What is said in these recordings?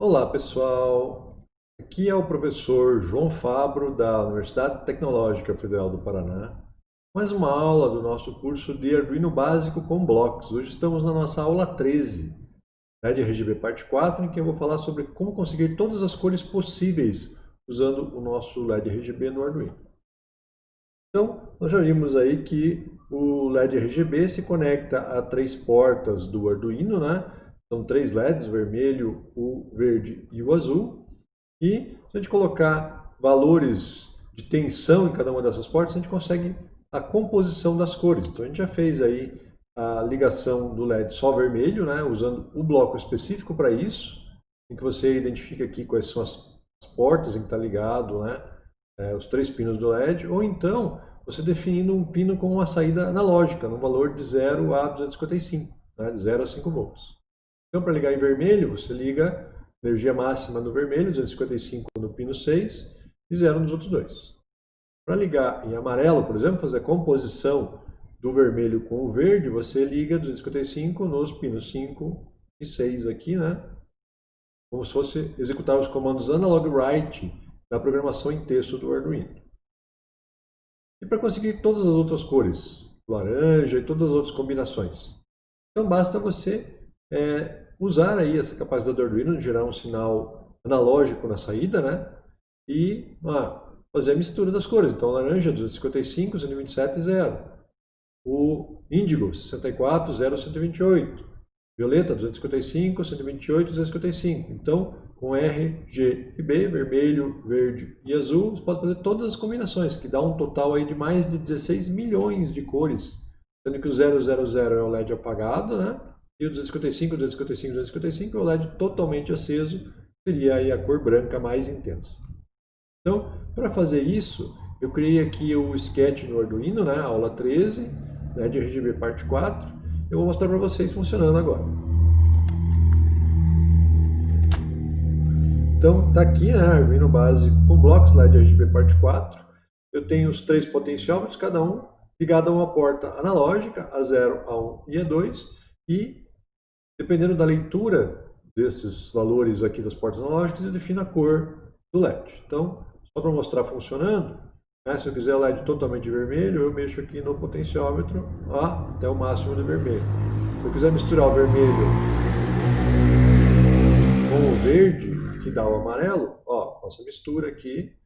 Olá pessoal, aqui é o professor João Fabro da Universidade Tecnológica Federal do Paraná. Mais uma aula do nosso curso de Arduino Básico com blocos. Hoje estamos na nossa aula 13, LED RGB parte 4, em que eu vou falar sobre como conseguir todas as cores possíveis usando o nosso LED RGB no Arduino. Então, nós já vimos aí que o LED RGB se conecta a três portas do Arduino, né? São três LEDs, o vermelho, o verde e o azul. E se a gente colocar valores de tensão em cada uma dessas portas, a gente consegue a composição das cores. Então a gente já fez aí a ligação do LED só vermelho, né, usando o bloco específico para isso, em que você identifica aqui quais são as, portas em que está ligado, né, é, os três pinos do LED, ou então você definindo um pino com uma saída analógica, no valor de 0 a 255, né, de 0 a 5 volts. Então, para ligar em vermelho, você liga energia máxima no vermelho, 255 no pino 6 e 0 nos outros dois. Para ligar em amarelo, por exemplo, fazer a composição do vermelho com o verde, você liga 255 nos pinos 5 e 6 aqui, né? Como se fosse executar os comandos analog write da programação em texto do Arduino. E para conseguir todas as outras cores, laranja e todas as outras combinações. Então basta você é, usar aí essa capacidade do Arduino de gerar um sinal analógico na saída, né? E ah, fazer a mistura das cores. Então, laranja 255, 127 e 0. O índigo 64, 0, 128. Violeta 255, 128, 255. Então, com R, G e B, vermelho, verde e azul, você pode fazer todas as combinações, que dá um total aí de mais de 16 milhões de cores. Sendo que o 000 é o LED apagado, né? E o 255, 255, 255 é o LED totalmente aceso, seria aí a cor branca mais intensa. Então, para fazer isso, eu criei aqui o sketch no Arduino, né, aula 13, LED RGB parte 4. Eu vou mostrar para vocês funcionando agora. Então, está aqui, né, Arduino básico com blocos LED RGB parte 4. Eu tenho os três potenciômetros, cada um ligado a uma porta analógica, A0, A1 e A2, e Dependendo da leitura desses valores aqui das portas analógicas, eu defino a cor do LED. Então, só para mostrar funcionando, né, se eu quiser LED totalmente vermelho, eu mexo aqui no potenciômetro ó, até o máximo de vermelho. Se eu quiser misturar o vermelho com o verde, que dá o amarelo, ó, faço a mistura aqui.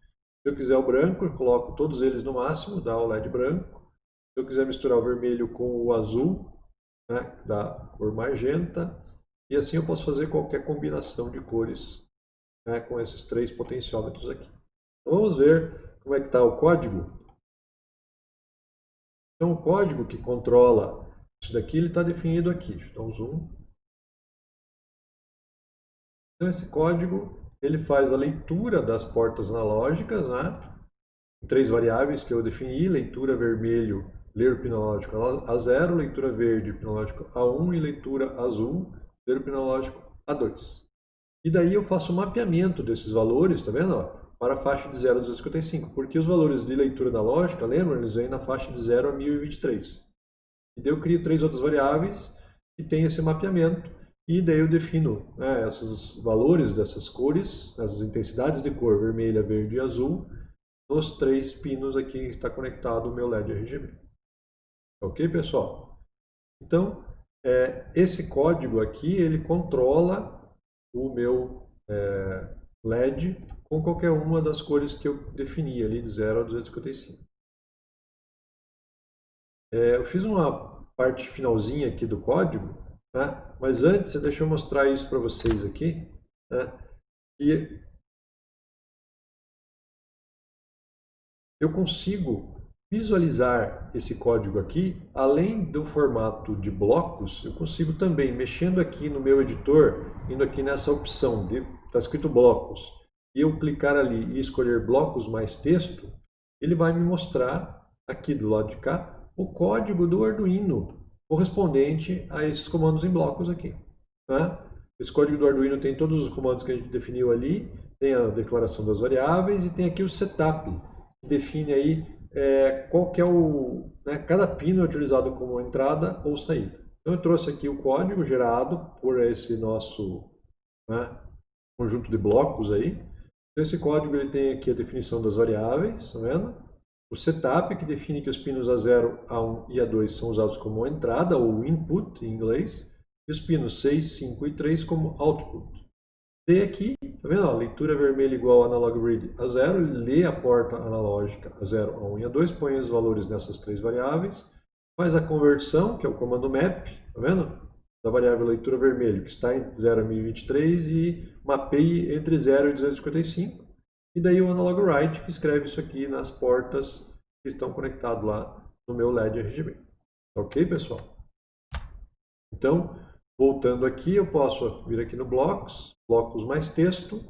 Se eu quiser o branco, eu coloco todos eles no máximo, dá o LED branco. Se eu quiser misturar o vermelho com o azul, né, da cor magenta, e assim eu posso fazer qualquer combinação de cores né, com esses três potenciômetros aqui. Então vamos ver como é que está o código. Então o código que controla isso daqui, ele está definido aqui. Deixa eu dar um zoom. Então esse código, ele faz a leitura das portas analógicas, né? Três variáveis que eu defini, leitura vermelho ler pinológico A0, leitura verde, pinológico A1 e leitura azul, ler pinológico A2. E daí eu faço o um mapeamento desses valores, tá vendo? Ó, para a faixa de 0 a 255, porque os valores de leitura analógica, lembra? Eles vêm na faixa de 0 a 1023. E daí eu crio três outras variáveis que têm esse mapeamento, e daí eu defino né, esses valores dessas cores, essas intensidades de cor vermelha, verde e azul, nos três pinos aqui que está conectado o meu LED RGB. Ok, pessoal? Então, é, esse código aqui, ele controla o meu é, LED com qualquer uma das cores que eu defini ali, de 0 a 255. É, eu fiz uma parte finalzinha aqui do código, né? mas antes, deixa eu mostrar isso para vocês aqui. Né? Que eu consigo visualizar esse código aqui, além do formato de blocos, eu consigo também, mexendo aqui no meu editor, indo aqui nessa opção, está escrito blocos, e eu clicar ali e escolher blocos mais texto, ele vai me mostrar aqui do lado de cá o código do Arduino correspondente a esses comandos em blocos aqui. Né? Esse código do Arduino tem todos os comandos que a gente definiu ali, tem a declaração das variáveis e tem aqui o setup, que define aí é, qual que é o... Né, cada pino é utilizado como entrada ou saída. Então eu trouxe aqui o código gerado por esse nosso né, conjunto de blocos aí. Então, esse código ele tem aqui a definição das variáveis, tá vendo? O setup, que define que os pinos A0, A1 e A2 são usados como entrada, ou input em inglês, e os pinos 6, 5 e 3 como output. Tem aqui, tá vendo? Ó, leitura vermelha igual analog read a 0, ele lê a porta analógica a 0, a 1 e a 2, põe os valores nessas três variáveis, faz a conversão, que é o comando map, tá vendo? Da variável leitura vermelho, que está em 0 a 1023, e mapeie entre 0 e 255. E daí o analog write, que escreve isso aqui nas portas que estão conectadas lá no meu LED RGB. Ok, pessoal? Então, voltando aqui, eu posso vir aqui no Blocks, blocos mais texto,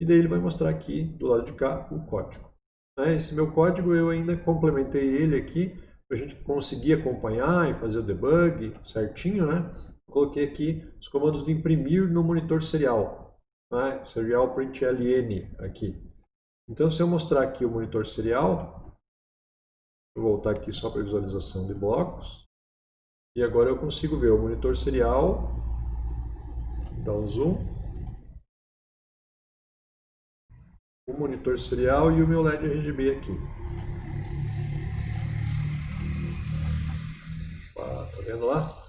e daí ele vai mostrar aqui do lado de cá o código. Né, esse meu código eu ainda complementei ele aqui para a gente conseguir acompanhar e fazer o debug certinho, né? Coloquei aqui os comandos de imprimir no monitor serial, né? serial println aqui. Então, se eu mostrar aqui o monitor serial, vou voltar aqui só para visualização de blocos, e agora eu consigo ver o monitor serial, dar um zoom, o monitor serial e o meu LED RGB aqui. Ah, tá vendo lá?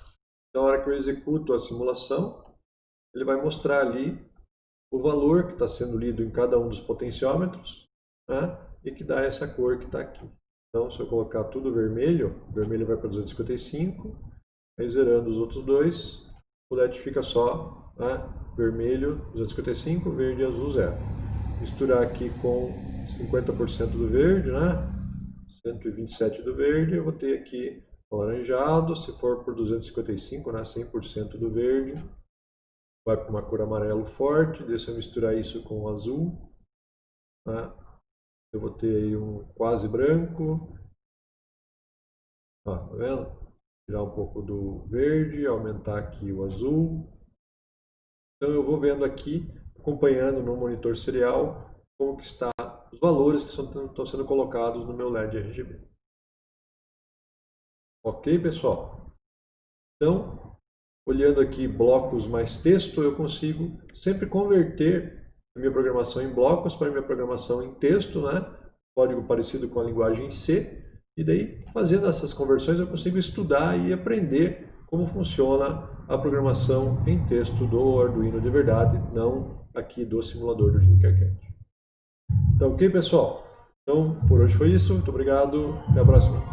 Então, na hora que eu executo a simulação, ele vai mostrar ali o valor que está sendo lido em cada um dos potenciômetros né? e que dá essa cor que está aqui. Então, se eu colocar tudo vermelho, vermelho vai para 255, aí zerando os outros dois, o LED fica só né? vermelho 255, verde e azul zero misturar aqui com 50% do verde, né? 127 do verde, eu vou ter aqui alaranjado, se for por 255, né? 100% do verde, vai para uma cor amarelo forte, deixa eu misturar isso com azul, né? eu vou ter aí um quase branco, ó, tá vendo? Tirar um pouco do verde, aumentar aqui o azul, então eu vou vendo aqui acompanhando no monitor serial como que está os valores que estão sendo colocados no meu LED RGB. Ok, pessoal? Então, olhando aqui blocos mais texto, eu consigo sempre converter a minha programação em blocos para a minha programação em texto, né? código parecido com a linguagem C, e daí, fazendo essas conversões, eu consigo estudar e aprender como funciona a programação em texto do Arduino de verdade, não aqui do simulador do Tinkercad. Então, ok, pessoal? Então, por hoje foi isso. Muito obrigado. Até a próxima.